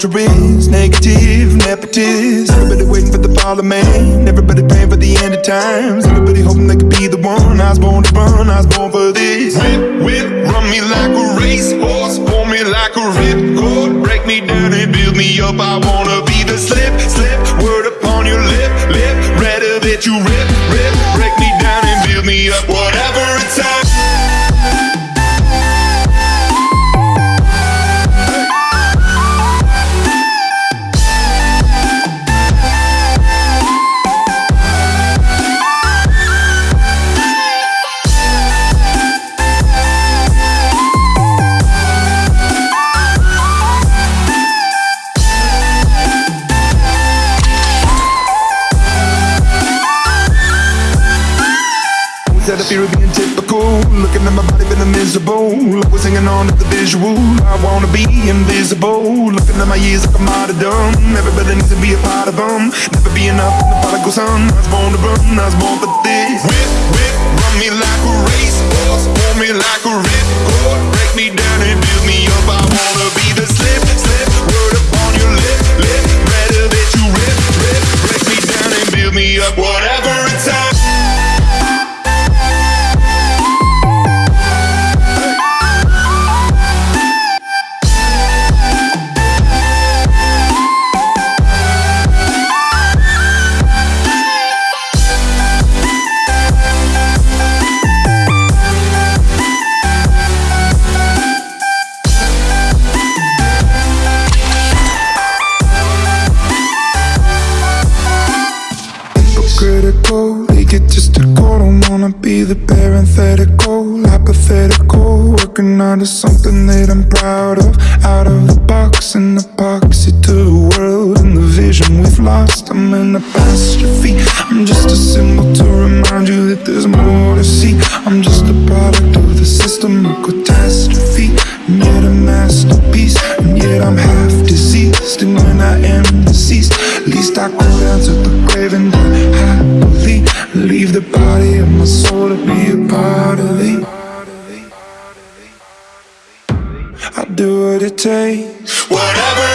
separatists Everybody waiting for the parliament. Everybody praying for the end of times. Everybody hoping they could be the one. I was born to run, I was born for this. Whip, whip, run me like a racehorse. Pull me like a ripcord. Break me down and build me up. I wanna be the slip, slip. Word upon your lip, lip. Rather that you rip, Said I fear of being typical Looking at my body feeling miserable. Always hanging on to the visual. I wanna be invisible. Looking at my years like a martyrdom Everybody needs to be a part of them Never be enough in the prodigal son. I was born to run, I was born for this. Whip, whip, run me like a racehorse Pull me like a ripcord Break me down and build me up. I wanna be the slip, slip. Word upon your lip, lip. Rather that you rip, rip. Break me down and build me up. Whatever just a call Don't wanna be the parenthetical Hypothetical, working out of something that I'm proud of. Out of the box and epoxy to the world And the vision we've lost, I'm an apostrophe. I'm just a symbol to remind you that there's more to see. I'm just a product of the system, a catastrophe. And yet a masterpiece, and yet I'm half diseased And when I am deceased, at least I go down to the grave and die Leave the body of my soul to be a part of thee I do what it takes. Whatever